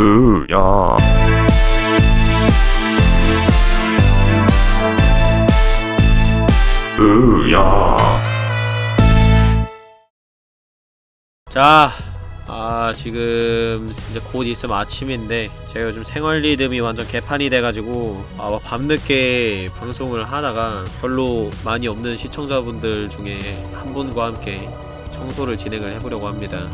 으야. 으야. 자, 아 지금 이제 곧 있으면 아침인데 제가 요즘 생활 리듬이 완전 개판이 돼가지고 아, 밤늦게 방송을 하다가 별로 많이 없는 시청자분들 중에 한 분과 함께 청소를 진행을 해보려고 합니다.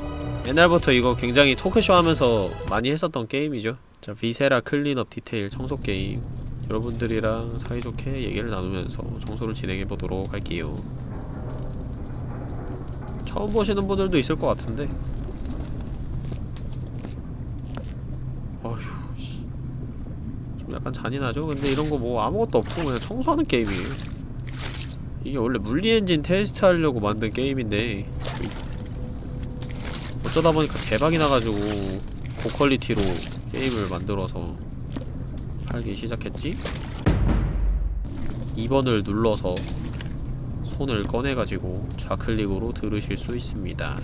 옛날부터 이거 굉장히 토크쇼 하면서 많이 했었던 게임이죠. 자, Viscera Cleanup Detail 청소 게임 여러분들이랑 사이좋게 얘기를 나누면서 청소를 진행해보도록 할게요. 처음 보시는 분들도 있을 것 같은데 어휴 씨. 좀 약간 잔인하죠? 근데 이런 거 뭐 아무것도 없고 그냥 청소하는 게임이에요 이게 원래 물리 엔진 테스트 하려고 만든 게임인데 어쩌다 보니까 대박이 나가지고 고퀄리티로 게임을 만들어서 팔기 시작했지? 2번을 눌러서 손을 꺼내가지고 좌클릭으로 들으실 수 있습니다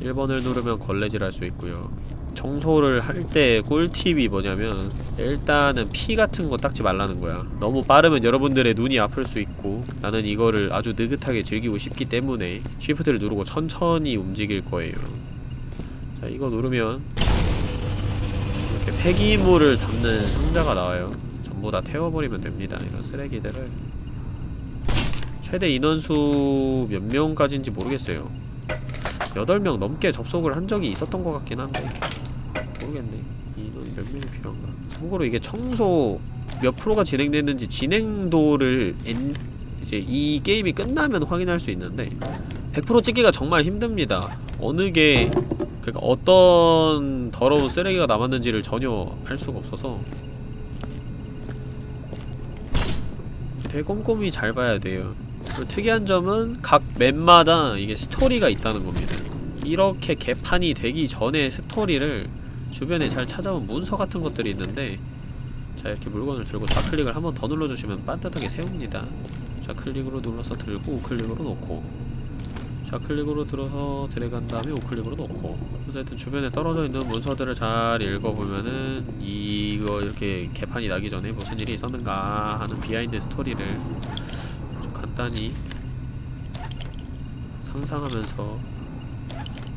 1번을 누르면 걸레질 할 수 있고요 청소를 할 때 꿀팁이 뭐냐면 일단은 피 같은 거 닦지 말라는 거야. 너무 빠르면 여러분들의 눈이 아플 수 있고 나는 이거를 아주 느긋하게 즐기고 싶기 때문에 쉬프트를 누르고 천천히 움직일 거예요. 자 이거 누르면 이렇게 폐기물을 담는 상자가 나와요. 전부 다 태워버리면 됩니다 이런 쓰레기들을. 최대 인원수 몇 명까지인지 모르겠어요 8명 넘게 접속을 한 적이 있었던 것 같긴 한데. 모르겠네. 인원이 몇 명이 필요한가? 참고로 이게 청소 몇 프로가 진행됐는지 진행도를 엔, 이제 이 게임이 끝나면 확인할 수 있는데 100% 찍기가 정말 힘듭니다. 어느 게 그니까 어떤 더러운 쓰레기가 남았는지를 전혀 알 수가 없어서. 되게 꼼꼼히 잘 봐야 돼요 특이한 점은 각 맵마다 이게 스토리가 있다는 겁니다. 이렇게 개판이 되기 전에 스토리를 주변에 잘 찾아본 문서 같은 것들이 있는데 자 이렇게 물건을 들고 좌클릭을 한 번 더 눌러주시면 반듯하게 세웁니다. 좌클릭으로 눌러서 들고 우클릭으로 놓고 좌클릭으로 들어서 드래그한 다음에 우클릭으로 놓고 어쨌든 주변에 떨어져 있는 문서들을 잘 읽어보면은 이거 이렇게 개판이 나기 전에 무슨 일이 있었는가 하는 비하인드 스토리를 간단히 상상하면서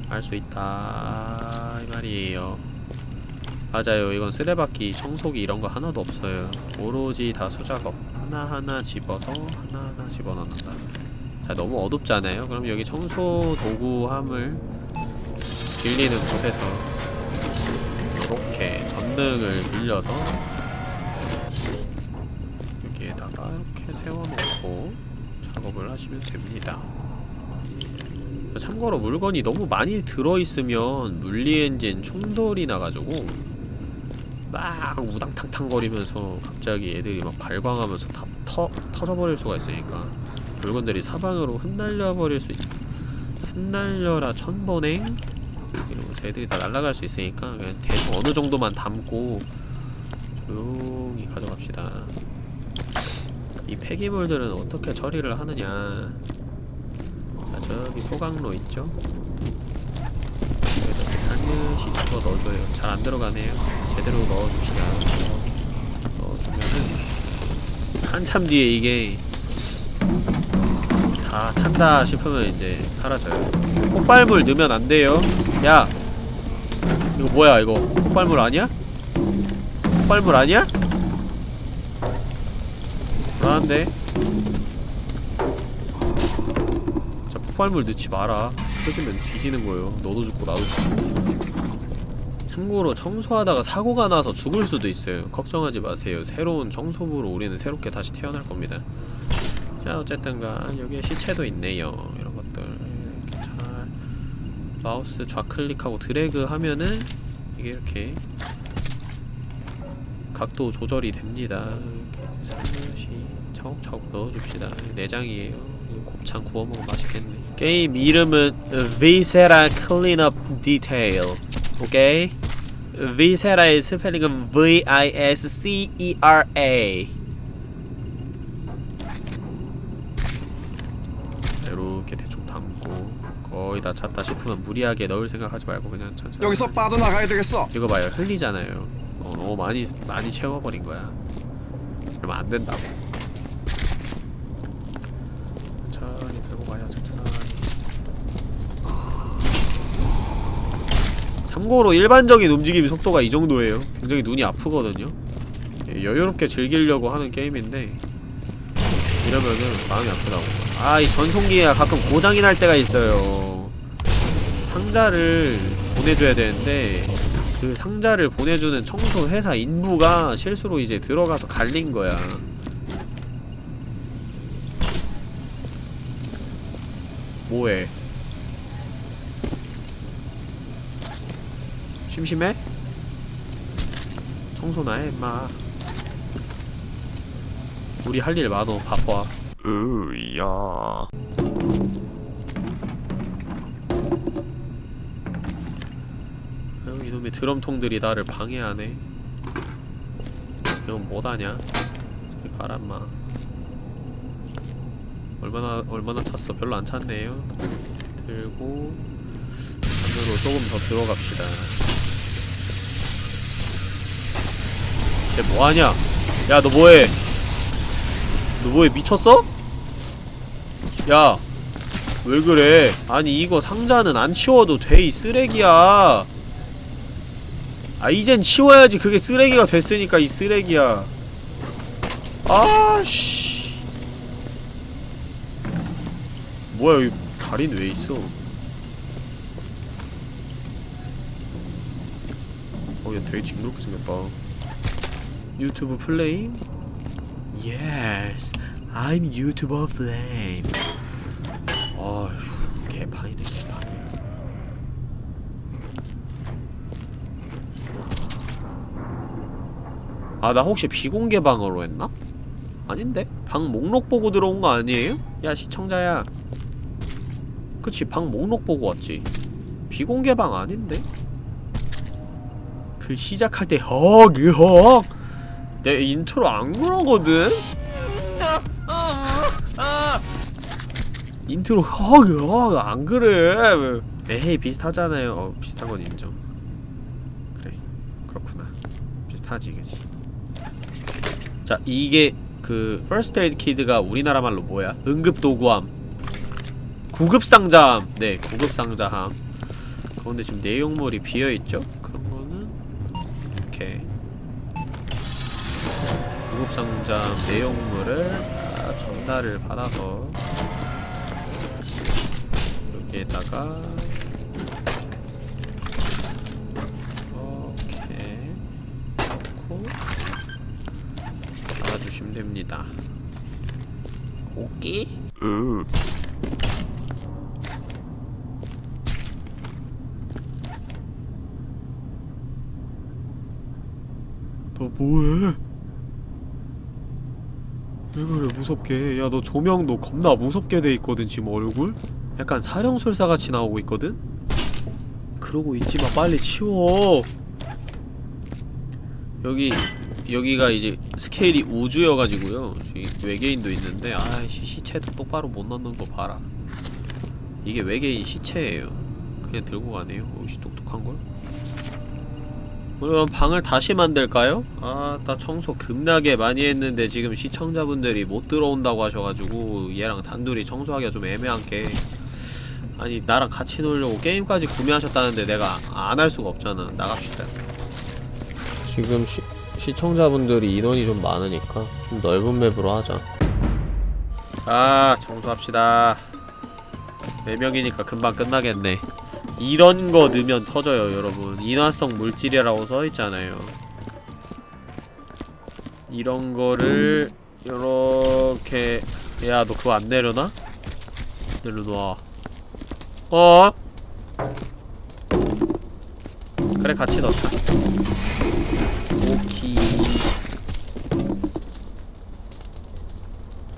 알 수 있다 이 말이에요. 맞아요. 이건 쓰레받기 청소기 이런 거 하나도 없어요. 오로지 다 수작업. 하나하나 집어서 하나하나 집어넣는다. 자 너무 어둡잖아요? 그럼 여기 청소 도구함을 빌리는 곳에서 이렇게 전등을 빌려서 하시면 됩니다. 참고로 물건이 너무 많이 들어있으면 물리엔진 충돌이 나가지고 막 우당탕탕 거리면서 갑자기 애들이 막 발광하면서 다 터, 터져버릴 수가 있으니까 물건들이 사방으로 흩날려 버릴 수 있... 흩날려라 천번행? 이러고 애들이 다 날아갈 수 있으니까 그냥 대충 어느 정도만 담고 조용히 가져갑시다 이 폐기물들은 어떻게 처리를 하느냐. 자 저기 소각로 있죠? 이렇게 살며시 집어 넣어줘요. 잘 안 들어가네요. 제대로 이렇게 넣어주면은 한참 뒤에 이게 다 탄다 싶으면 이제 사라져요. 폭발물 넣으면 안 돼요. 야! 이거 뭐야 이거? 폭발물 아니야? 폭발물 아니야? 불안한데 자 폭발물 넣지 마라. 터지면 뒤지는 거예요. 너도 죽고 나도 죽고. 참고로 청소하다가 사고가 나서 죽을 수도 있어요. 걱정하지 마세요. 새로운 청소부로 우리는 새롭게 다시 태어날 겁니다. 자 어쨌든간 여기에 시체도 있네요. 이런 것들. 이렇게 잘 마우스 좌클릭하고 드래그 하면은 이게 이렇게 각도 조절이 됩니다. 이렇게 살며시 차곡차곡 넣어줍시다. 내장이에요. 곱창 구워 먹으면 맛있겠네. 게임 이름은 Viscera Cleanup Detail. 오케이? Viscera의 스펠링은 V-I-S-C-E-R-A 이렇게 대충 담고 거의 다 찼다 싶으면 무리하게 넣을 생각하지 말고 그냥 천천히. 여기서 빠져나가야 되겠어. 이거 봐요. 흘리잖아요. 어, 너무 많이 많이 채워버린 거야. 그러면 안 된다고 천천히 들고 가요 천천히 참고로 일반적인 움직임 속도가 이 정도예요. 굉장히 눈이 아프거든요. 예, 여유롭게 즐기려고 하는 게임인데 이러면은 마음이 아프다고. 아 이 전송기가 가끔 고장이 날 때가 있어요. 상자를 보내줘야 되는데 그 상자를 보내주는 청소 회사 인부가 실수로 이제 들어가서 갈린 거야. 뭐해 심심해? 청소나 해 임마. 우리 할 일 많어 바빠. 으야. 아유 이놈의 드럼통들이 나를 방해하네. 이건 뭐다냐? 저리 가라 마. 얼마나 얼마나 찼어? 별로 안 찼네요. 들고 안으로 조금 더 들어갑시다 쟤 뭐하냐? 야 너 뭐해? 너 뭐해? 미쳤어? 야 왜 그래? 아니 이거 상자는 안 치워도 돼 이 쓰레기야. 아 이젠 치워야지 그게 쓰레기가 됐으니까 이 쓰레기야. 아씨. 뭐야 여기 다리는 왜 있어? 어얘 되게 징그럽게 생겼다 유튜브 플레임? Yes, I'm YouTuber Flame 아휴 개판이네 개판이야 아 나 혹시 비공개 방어로 했나? 아닌데? 방 목록 보고 들어온 거 아니에요? 야 시청자야 그치 방 목록 보고 왔지 비공개 방 아닌데? 그 시작할 때 허그헉 내 인트로 안 그러거든? 인트로 허그헉 안 그래. 에헤이 비슷하잖아요. 어 비슷한 건 인정. 그래 그렇구나. 비슷하지 그지? 자 이게 그 First Aid Kid가 우리나라 말로 뭐야? 응급도구함. 구급상자함. 네 구급상자함. 그런데 지금 내용물이 비어있죠? 그런 거는 이렇게 구급상자함 내용물을 다 전달을 받아서 여기에다가 이렇게 넣고 달아주시면 됩니다. 오케이? 으너 뭐해? 왜 그래 무섭게 야 너 조명도 겁나 무섭게 돼 있거든 지금 얼굴? 약간 사령술사 같이 나오고 있거든? 그러고 있지마 빨리 치워 여기 여기가 이제 스케일이 우주여가지고요 외계인도 있는데 아이씨 시체도 똑바로 못 넣는 거 봐라 이게 외계인 시체예요 그냥 들고 가네요 오씨 똑똑한걸? 그럼 방을 다시 만들까요? 아, 나 청소 급나게 많이 했는데 지금 시청자분들이 못 들어온다고 하셔가지고 얘랑 단둘이 청소하기가 좀 애매한 게 아니 나랑 같이 놀려고 게임까지 구매하셨다는데 내가 안 할 수가 없잖아. 나갑시다. 지금 시, 시청자분들이 인원이 좀 많으니까 좀 넓은 맵으로 하자. 아 청소합시다. 4명이니까 금방 끝나겠네 이런 거 넣으면 터져요 여러분. 인화성 물질이라고 써있잖아요. 이런 거를 요렇게 야 너 그거 안 내려놔? 내려놔 어? 그래 같이 넣자. 오키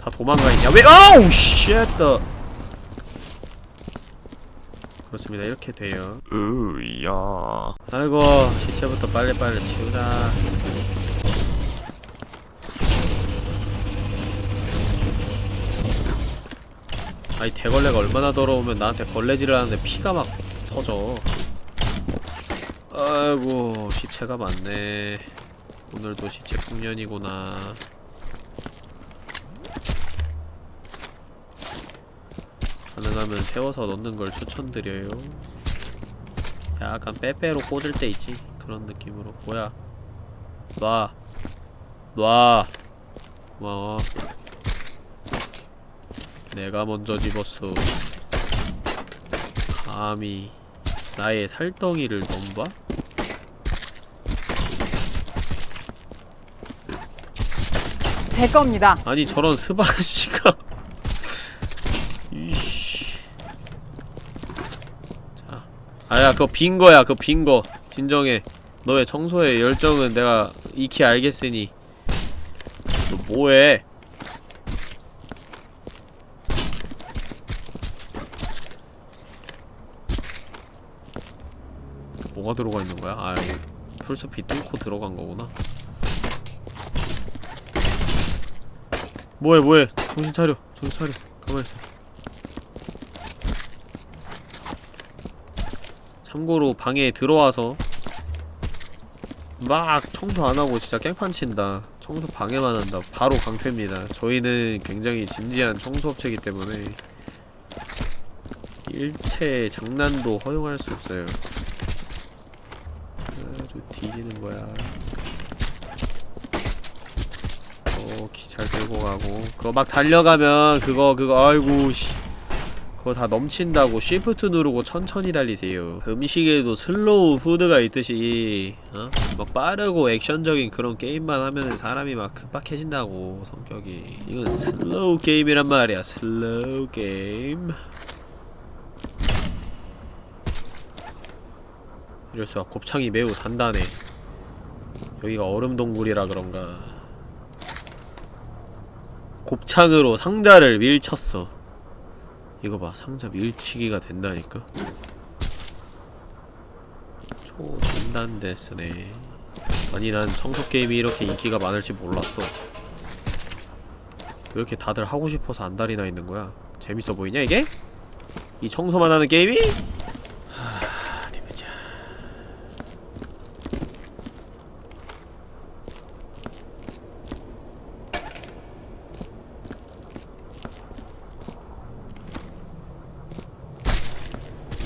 다 도망가 있냐? 왜? 아우 shit 그렇습니다. 이렇게 돼요. 으야. 아이고 시체부터 빨리빨리 치우자. 아 아니 대걸레가 얼마나 더러우면 나한테 걸레질을 하는데 피가 막 터져. 아이고 시체가 많네. 오늘도 시체 풍년이구나 가능하면 세워서 넣는 걸 추천드려요. 약간 빼빼로 꽂을 때 있지? 그런 느낌으로. 뭐야? 놔. 놔. 고마워. 내가 먼저 집었어. 감히 나의 살덩이를 넘봐? 제 겁니다. 아니 저런 스바시가 이씨 자 아야 그거 빈 거야 그거 빈거. 진정해. 너의 청소의 열정은 내가 익히 알겠으니. 너 뭐해? 뭐가 들어가 있는 거야? 아 여기 풀숲이 뚫고 들어간 거구나. 뭐해 뭐해? 정신 차려 정신 차려. 가만있어 참고로 방에 들어와서 막 청소 안하고 진짜 깽판 친다. 청소 방해만 한다. 바로 강퇴입니다. 저희는 굉장히 진지한 청소업체이기 때문에 일체 장난도 허용할 수 없어요. 아주 뒤지는 거야. 어, 기 잘 들고 가고. 그거 막 달려가면 그거 그거 아이고 씨 그거 다 넘친다고 쉬프트 누르고 천천히 달리세요. 음식에도 슬로우 푸드가 있듯이 어? 막 빠르고 액션적인 그런 게임만 하면은 사람이 막 급박해진다고 성격이. 이건 슬로우 게임이란 말이야 슬로우 게임. 이럴 수가 곱창이 매우 단단해. 여기가 얼음 동굴이라 그런가. 곱창으로 상자를 밀쳤어 이거 봐. 상자 밀치기가 된다니까? 초단단데스네. 아니 난 청소게임이 이렇게 인기가 많을지 몰랐어. 왜 이렇게 다들 하고 싶어서 안달이 나 있는 거야? 재밌어 보이냐 이게? 이 청소만 하는 게임이? 하... 어디 보자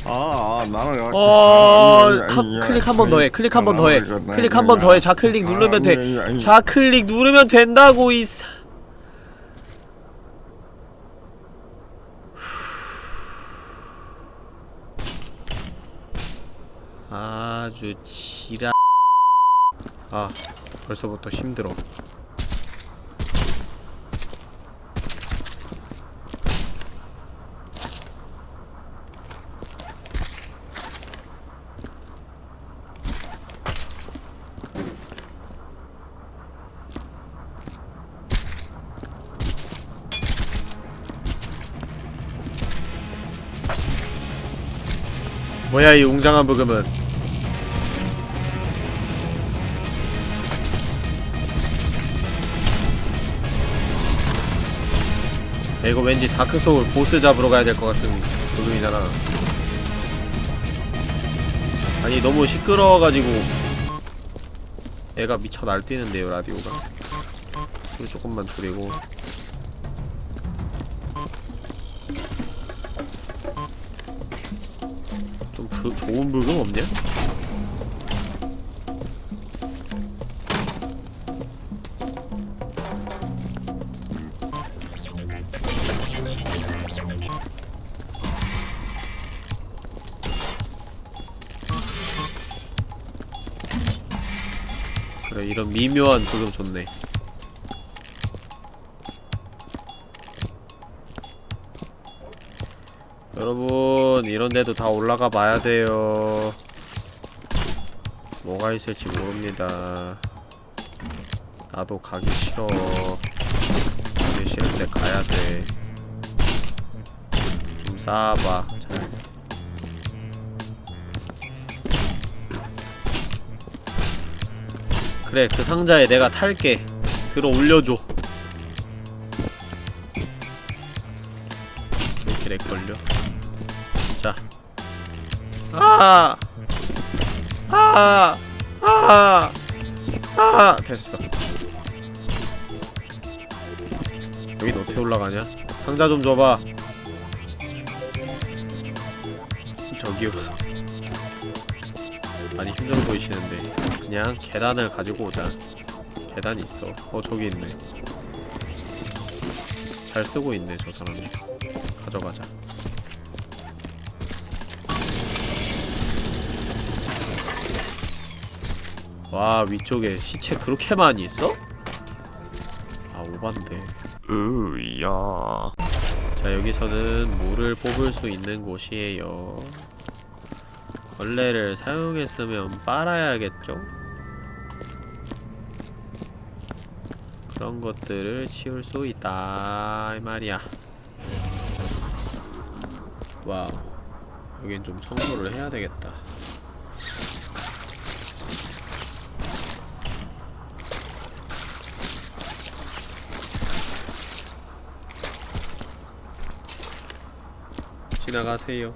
아, 아 나는 어... 한, 클릭 한 번 더 해. 클릭 한 번 더 해. 클릭 한 번 더 해. 좌클릭 누르면 돼. 좌클릭 누르면 된다고 이 사... 아주 지라 아 벌써부터 힘들어 뭐야 이 웅장한 부금은? 야, 이거 왠지 다크소울 보스 잡으러 가야 될 것 같은 부금이잖아. 아니 너무 시끄러워가지고. 애가 미쳐 날뛰는데요 라디오가. 소리 조금만 줄이고 없냐? 그래 이런 미묘한 부금 좋네 여러분 이런데도 다 올라가 봐야 돼요. 뭐가 있을지 모릅니다. 나도 가기 싫어. 가기 싫은데 가야 돼 좀 쌓아봐 잘. 그래 그 상자에 내가 탈게. 들어 올려줘. 이렇게 이렇게 렉 걸려? 자. 아! 아! 아! 아! 됐어. 여긴 어떻게 올라가냐? 상자 좀 줘봐. 저기요. 많이 힘들어 보이시는데 그냥 계단을 가지고 오자. 계단 있어. 어 저기 있네. 잘 쓰고 있네 저 사람이. 가져가자. 와 위쪽에 시체 그렇게 많이 있어? 아 오반데. 으야. 자 여기서는 물을 뽑을 수 있는 곳이에요 걸레를 사용했으면 빨아야겠죠? 그런 것들을 치울 수 있다 이 말이야 와우 여긴 좀 청소를 해야 되겠다 지나가세요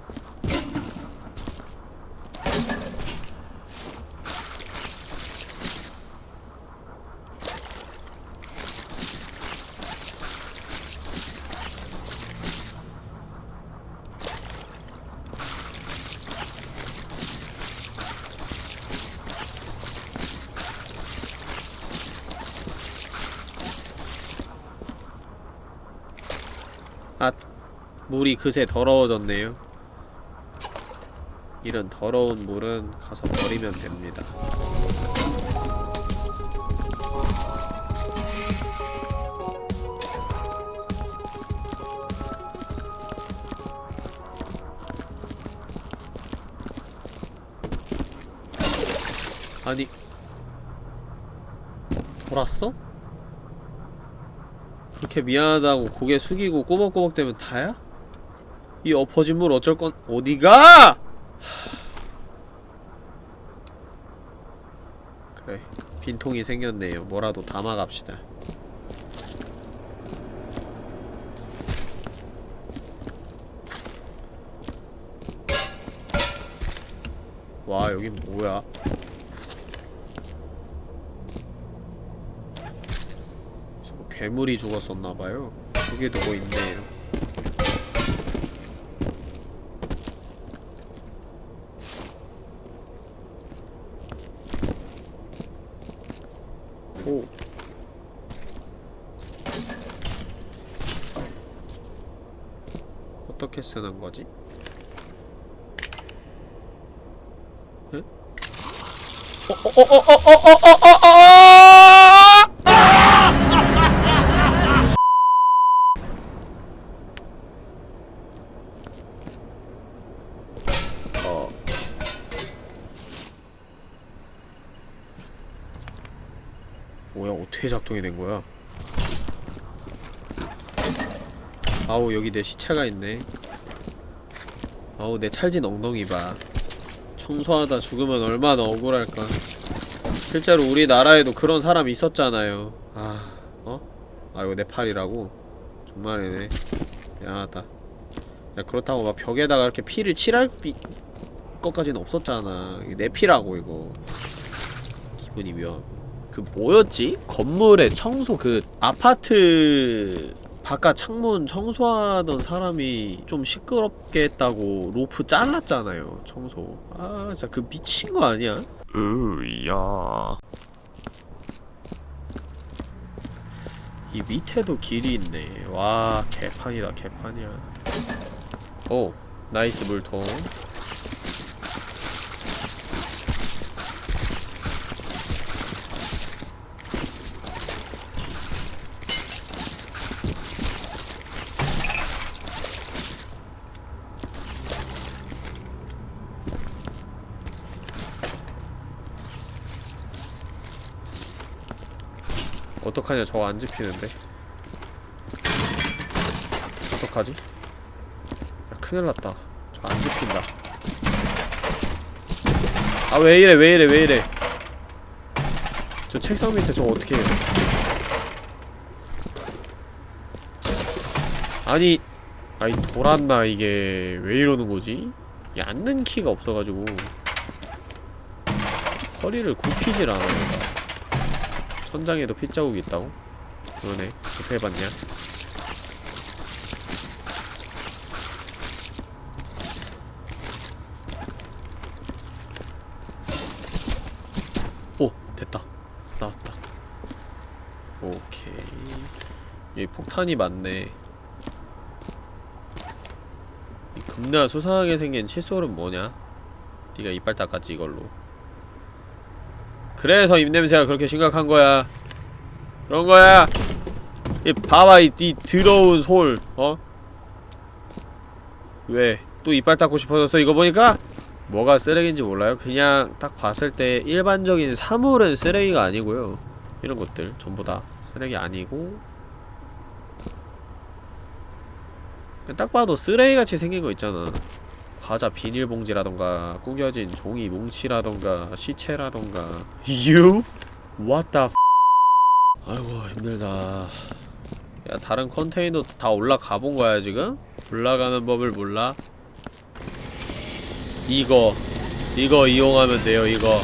아 물이 그새 더러워졌네요. 이런 더러운 물은 가서 버리면 됩니다. 아니 돌았어? 그렇게 미안하다고 고개 숙이고 꼬박꼬박 대면 다야? 이 엎어진 물 어쩔 건 어디가? 그래 빈통이 생겼네요. 뭐라도 담아갑시다. 와 여긴 뭐야? 괴물이 죽었었나봐요. 저기도 뭐 있네요 뭐야 어떻게 작동이 된 거야? 아우 여기 내 시체가 있네. 아우 내 찰진 엉덩이 봐. 청소하다 죽으면 얼마나 억울할까. 실제로 우리나라에도 그런 사람이 있었잖아요. 아, 어? 아 이거 내 팔이라고? 정말이네. 미안하다. 야 그렇다고 막 벽에다가 이렇게 피를 칠할 비... 것까지는 없었잖아. 내 피라고 이거. 기분이 묘하고. 그 뭐였지? 건물에 청소 그 아파트 바깥 창문 청소하던 사람이 좀 시끄럽게 했다고 로프 잘랐잖아요 청소 아 진짜 그 미친 거 아니야? 으야. 이 밑에도 길이 있네. 와 개판이다 개판이야. 오 nice 물통 어떡하냐? 저거 안 집히는데. 어떡하지? 야 큰일났다. 저 안 집힌다. 아 왜이래 왜이래 왜이래? 저 책상 밑에 저거 어떻게 해요? 아니 아이 돌았나 이게. 왜 이러는 거지? 앉는 키가 없어가지고. 허리를 굽히질 않아 천장에도 핏자국이 있다고? 그러네 어떻게 해봤냐? 오! 됐다 나왔다 오케이 여기 폭탄이 많네 이 겁나 수상하게 생긴 칫솔은 뭐냐? 네가 이빨 닦았지 이걸로 그래서 입냄새가 그렇게 심각한 거야 그런 거야 이 봐봐 이, 이 더러운 솔 어? 왜? 또 이빨 닦고 싶어졌어 이거 보니까? 뭐가 쓰레기인지 몰라요? 그냥 딱 봤을 때 일반적인 사물은 쓰레기가 아니고요 이런 것들 전부 다 쓰레기 아니고 딱 봐도 쓰레기같이 생긴 거 있잖아 과자 비닐봉지라던가 구겨진 종이 뭉치라던가 시체라던가. You? What the f? 아이고 힘들다. 야 다른 컨테이너도 다 올라가본 거야 지금? 올라가는 법을 몰라? 이거. 이거 이용하면 돼요 이거.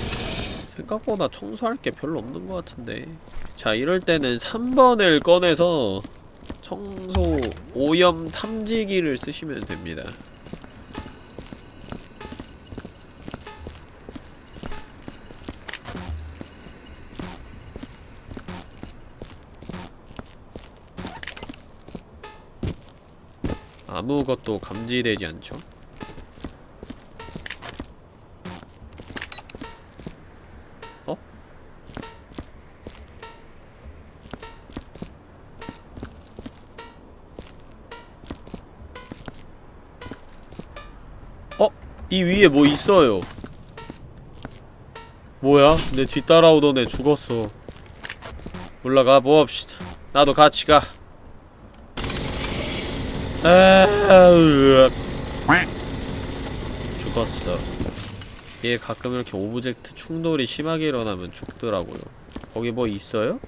생각보다 청소할 게 별로 없는 것 같은데. 자 이럴 때는 3번을 꺼내서 청소 오염 탐지기를 쓰시면 됩니다 아무것도 감지되지 않죠? 어? 어? 이 위에 뭐 있어요 뭐야? 내 뒤따라오던 애 죽었어 올라가 봅시다 나도 같이 가 죽었어 얘 가끔 이렇게 object 충돌이 심하게 일어나면 죽더라고요 거기 뭐 있어요?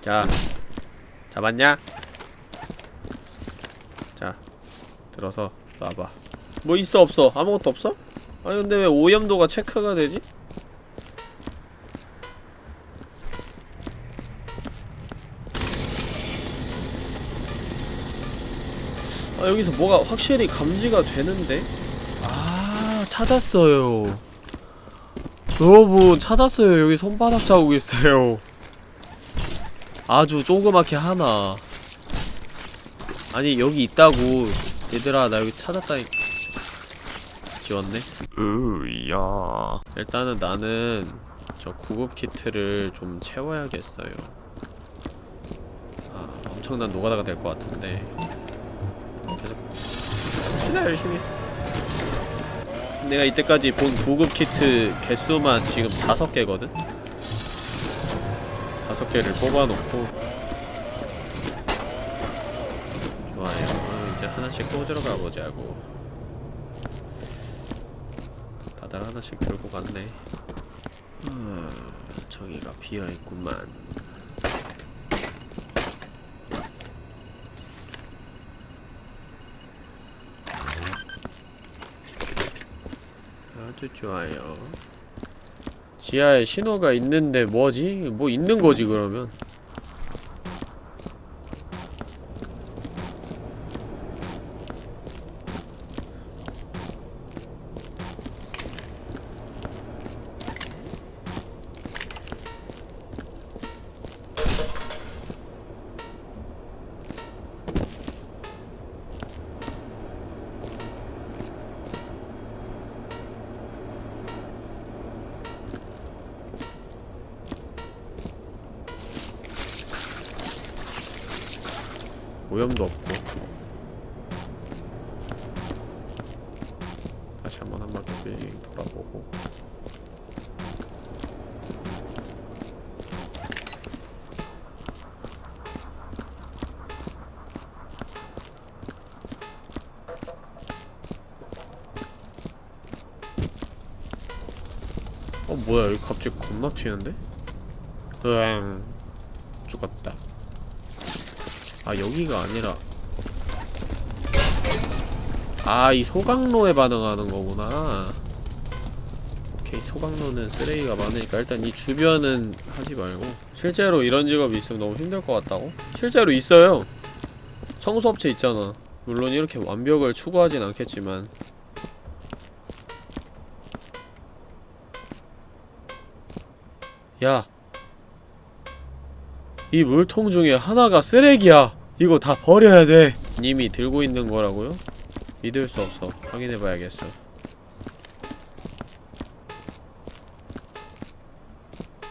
자 잡았냐? 자 들어서 놔봐 뭐 있어 없어? 아무것도 없어? 아니 근데 왜 오염도가 체크가 되지? 여기서 뭐가 확실히 감지가 되는데? 아 찾았어요. 여러분 찾았어요. 여기 손바닥 자국 있어요. 아주 조그맣게 하나. 아니 여기 있다고. 얘들아 나 여기 찾았다니 지웠네. 으야. 일단은 나는 저 구급 키트를 좀 채워야겠어요. 아 엄청난 노가다가 될 것 같은데 진짜 열심히. 내가 이때까지 본 구급 키트 개수만 지금 다섯 개거든? 다섯 개를 뽑아놓고. 좋아요. 어, 이제 하나씩 꽂으러 가보자고. 다들 하나씩 들고 갔네. 아, 저기가 비어있구만 아주 좋아요 지하에 신호가 있는데 뭐지? 뭐 있는 거지 그러면 어 뭐야 여기 갑자기 겁나 튀는데? 으앙. 죽었다. 아 여기가 아니라. 아 이 소강로에 반응하는 거구나. 오케이 소강로는 쓰레기가 많으니까 일단 이 주변은 하지 말고. 실제로 이런 직업이 있으면 너무 힘들 것 같다고? 실제로 있어요. 청소업체 있잖아. 물론 이렇게 완벽을 추구하진 않겠지만 야. 이 물통 중에 하나가 쓰레기야. 이거 다 버려야 돼. 님이 들고 있는 거라고요? 믿을 수 없어. 확인해봐야겠어.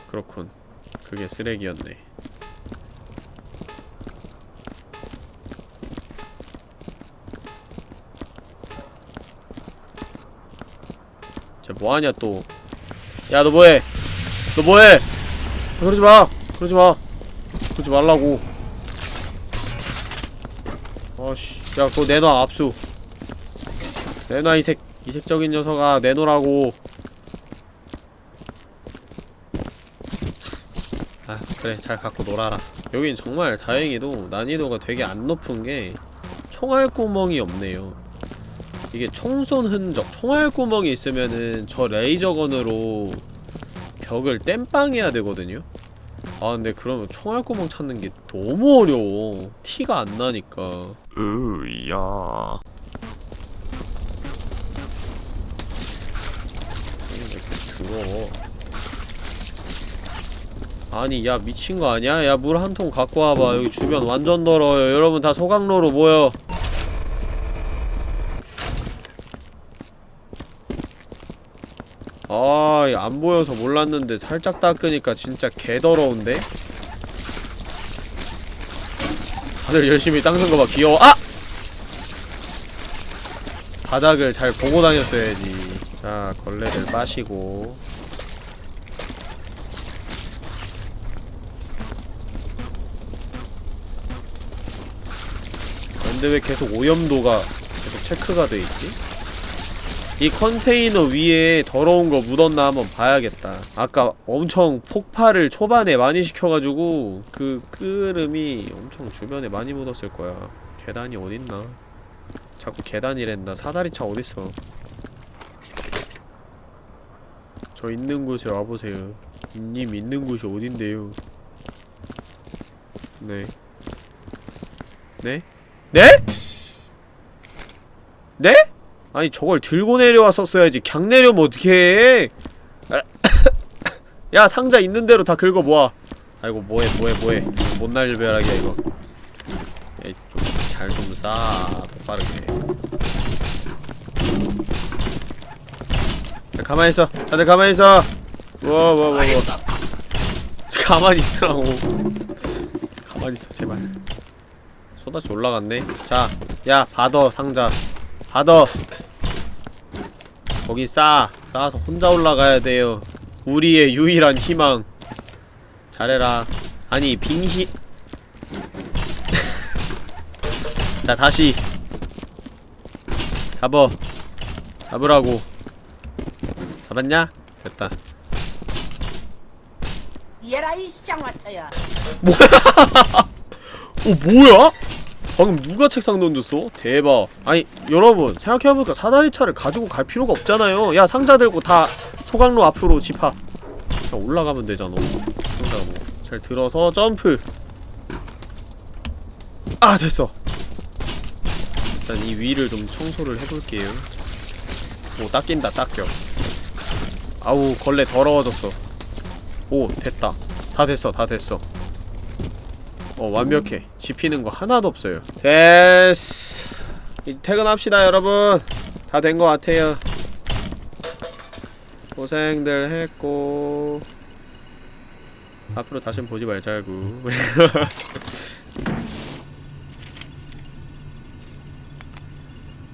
그렇군. 그게 쓰레기였네. 쟤 뭐하냐 또. 야 너 뭐해? 너 뭐해? 그러지 마. 그러지 마. 그러지 말라고. 아씨, 야 그거 내놔 압수. 내놔 이색 이색적인 녀석아 내놓으라고. 아 그래 잘 갖고 놀아라. 여긴 정말 다행히도 난이도가 되게 안 높은 게 총알 구멍이 없네요. 이게 총쏜 흔적, 총알 구멍이 있으면은 저 레이저건으로 벽을 땜빵해야 되거든요? 아 근데 그러면 총알구멍 찾는 게 너무 어려워 티가 안 나니까 으야. 더러워 아니 야 미친 거 아니야? 야 물 한 통 갖고 와봐 여기 주변 완전 더러워요 여러분 다 소강로로 모여 아, 안 보여서 몰랐는데 살짝 닦으니까 진짜 개더러운데? 다들 열심히 닦는 거 봐, 귀여워. 아! 바닥을 잘 보고 다녔어야지. 자, 걸레들 빠시고. 근데 왜 계속 오염도가 계속 체크가 돼 있지? 이 컨테이너 위에 더러운 거 묻었나 한번 봐야겠다. 아까 엄청 폭발을 초반에 많이 시켜가지고 그 끓음이 엄청 주변에 많이 묻었을 거야. 계단이 어딨나? 자꾸 계단이랜다 사다리차 어딨어? 저 있는 곳에 와보세요. 님 있는 곳이 어딘데요? 네. 네? 네? 네? 아니 저걸 들고 내려왔었어야지. 강 내려면 어떡해? 야 상자 있는 대로 다 긁어 모아. 아이고 뭐해 뭐해 뭐해. 못날 벼락이야 이거. 좀잘 좀싸. 빠르게. 자, 가만히 있어. 다들 가만히 있어. 뭐뭐뭐뭐 가만히 있으라고. 가만히 있어 제발. 쏟아지 올라갔네. 자야 받어 상자. 받어 거기 싸. 싸서 혼자 올라가야 돼요. 우리의 유일한 희망. 잘해라. 아니 빙시. 자 다시. 잡어. 잡으라고. 잡았냐? 됐다. 얘라 이 쌍화차야. 어 뭐야? 방금 누가 책상 던졌어? 대박. 아니 여러분 생각해보니까 사다리차를 가지고 갈 필요가 없잖아요. 야 상자 들고 다 소강로 앞으로 집합. 그냥 올라가면 되잖아. 상자 뭐잘 들어서 점프. 아 됐어. 일단 이 위를 좀 청소를 해볼게요. 오 닦인다 닦여. 아우 걸레 더러워졌어. 오 됐다. 다 됐어 다 됐어 어 완벽해. 집히는 거 하나도 없어요. 이 퇴근합시다 여러분. 다된거 같아요. 고생들 했고. 앞으로 다신 보지 말자고.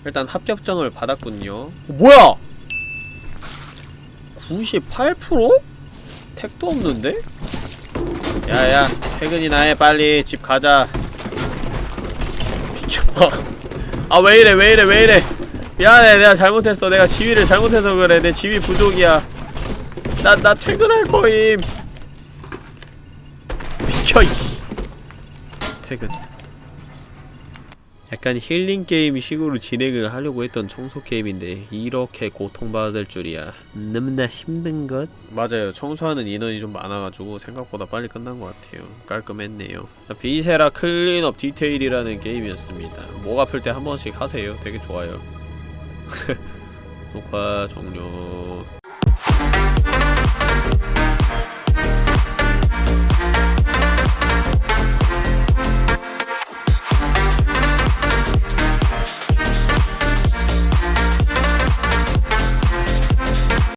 일단 합격증을 받았군요. 어, 뭐야? 98%? 택도 없는데? 야야 퇴근이나 해. 빨리 집 가자. 비켜봐 아 왜이래 왜이래 왜이래. 미안해. 내가 잘못했어. 내가 지위를 잘못해서 그래. 내 지위 부족이야. 나 나 퇴근할 거임. 비켜 이. 퇴근 약간 힐링 게임 식으로 진행을 하려고 했던 청소 게임인데 이렇게 고통받을 줄이야. 너무나 힘든 것? 맞아요. 청소하는 인원이 좀 많아가지고 생각보다 빨리 끝난 것 같아요. 깔끔했네요. Viscera Cleanup Detail이라는 게임이었습니다. 목 아플 때 한 번씩 하세요. 되게 좋아요. 녹화 종료